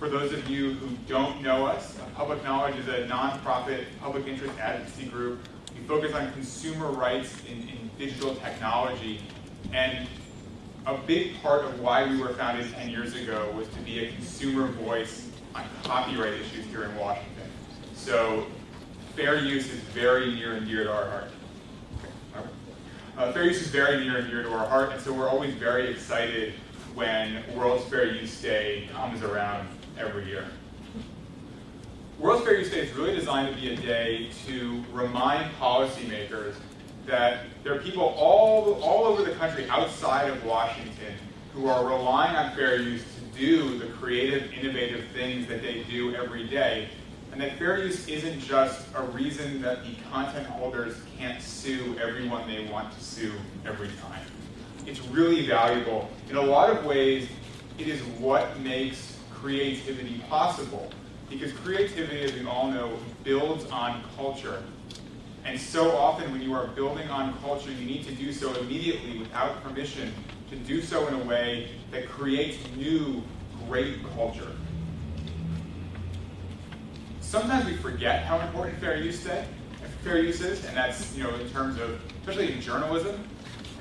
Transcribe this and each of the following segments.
for those of you who don't know us, Public Knowledge is a nonprofit public interest advocacy group. We focus on consumer rights in, in digital technology. And a big part of why we were founded 10 years ago was to be a consumer voice on copyright issues here in Washington. So fair use is very near and dear to our heart. Uh, fair use is very near and dear to our heart, and so we're always very excited when World's Fair Use Day comes around every year. World's Fair Use Day is really designed to be a day to remind policymakers that there are people all, all over the country outside of Washington who are relying on fair use to do the creative, innovative things that they do every day. And that fair use isn't just a reason that the content holders can't sue everyone they want to sue every time. It's really valuable. In a lot of ways, it is what makes creativity possible. Because creativity, as we all know, builds on culture. And so often when you are building on culture, you need to do so immediately without permission, to do so in a way that creates new, great culture. Sometimes we forget how important fair use day, fair use is, and that's you know in terms of especially in journalism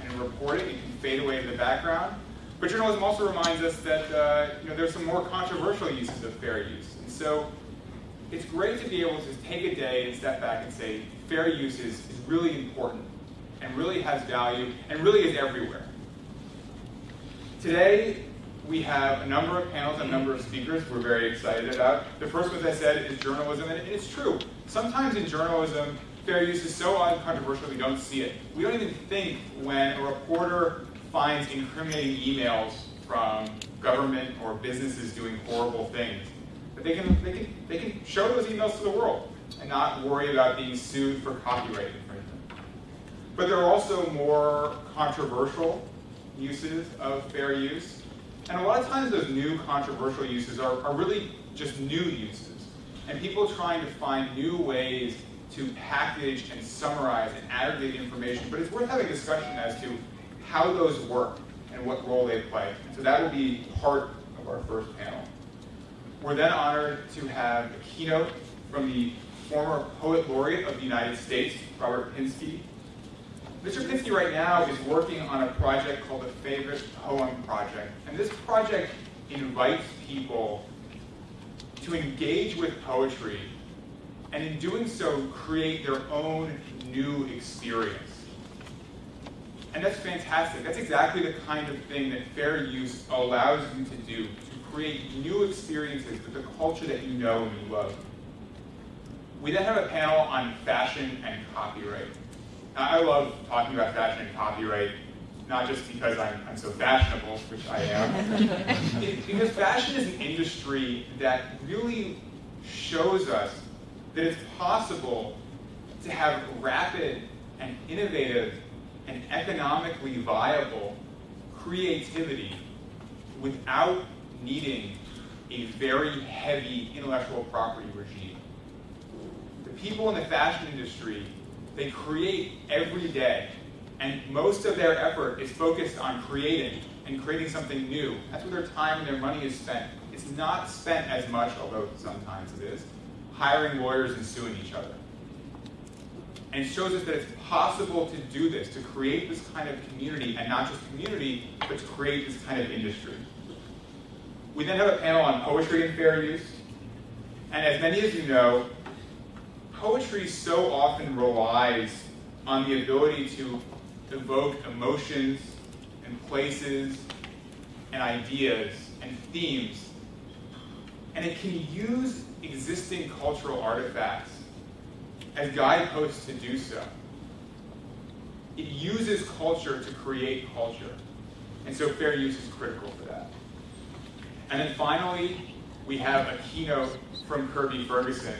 and in reporting, it can fade away in the background. But journalism also reminds us that uh, you know there's some more controversial uses of fair use, and so it's great to be able to take a day and step back and say fair use is, is really important and really has value and really is everywhere. Today, we have a number of panels and a number of speakers we're very excited about. The first, as I said, is journalism, and it's true. Sometimes in journalism, fair use is so uncontroversial we don't see it. We don't even think when a reporter finds incriminating emails from government or businesses doing horrible things but they can, they, can, they can show those emails to the world and not worry about being sued for copyright infringement. But there are also more controversial uses of fair use. And a lot of times those new controversial uses are, are really just new uses. And people trying to find new ways to package and summarize and aggregate information. But it's worth having a discussion as to how those work and what role they play. So that will be part of our first panel. We're then honored to have a keynote from the former Poet Laureate of the United States, Robert Pinsky. Mr. Pinsky right now is working on a project called the Favorite Poem Project. And this project invites people to engage with poetry and in doing so create their own new experience. And that's fantastic. That's exactly the kind of thing that fair use allows you to do, to create new experiences with the culture that you know and you love. We then have a panel on fashion and copyright. Now, I love talking about fashion and copyright, not just because I'm, I'm so fashionable, which I am, because fashion is an industry that really shows us that it's possible to have rapid and innovative and economically viable creativity without needing a very heavy intellectual property regime. The people in the fashion industry, they create every day, and most of their effort is focused on creating and creating something new. That's where their time and their money is spent. It's not spent as much, although sometimes it is, hiring lawyers and suing each other. And shows us that it's possible to do this, to create this kind of community, and not just community, but to create this kind of industry. We then have a panel on poetry and fair use. And as many of you know, poetry so often relies on the ability to evoke emotions and places and ideas and themes. And it can use existing cultural artifacts as guideposts to do so. It uses culture to create culture. And so fair use is critical for that. And then finally, we have a keynote from Kirby Ferguson.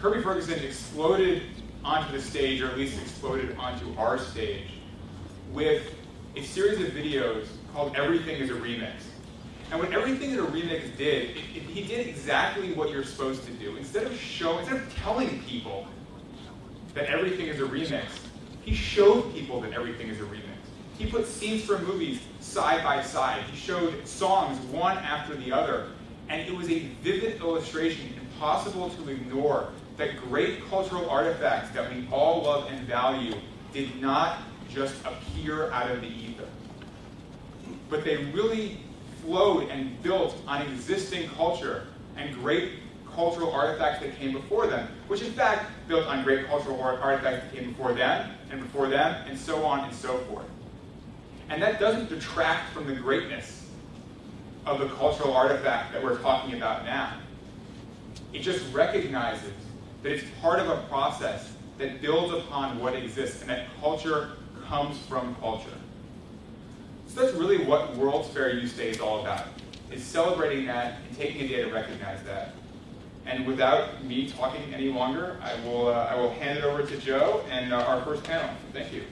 Kirby Ferguson exploded onto the stage, or at least exploded onto our stage, with a series of videos called Everything is a Remix. And what Everything is a Remix did, it, it, he did exactly what you're supposed to do. Instead of showing, instead of telling people that everything is a remix, he showed people that everything is a remix. He put scenes from movies side by side. He showed songs one after the other. And it was a vivid illustration, impossible to ignore, that great cultural artifacts that we all love and value did not just appear out of the ether. But they really flowed and built on existing culture and great cultural artifacts that came before them, which in fact built on great cultural artifacts that came before them, and before them, and so on and so forth. And that doesn't detract from the greatness of the cultural artifact that we're talking about now. It just recognizes that it's part of a process that builds upon what exists, and that culture comes from culture. So that's really what World's Fair Use Day is all about, is celebrating that and taking a day to recognize that. And without me talking any longer, I will, uh, I will hand it over to Joe and uh, our first panel. Thank you.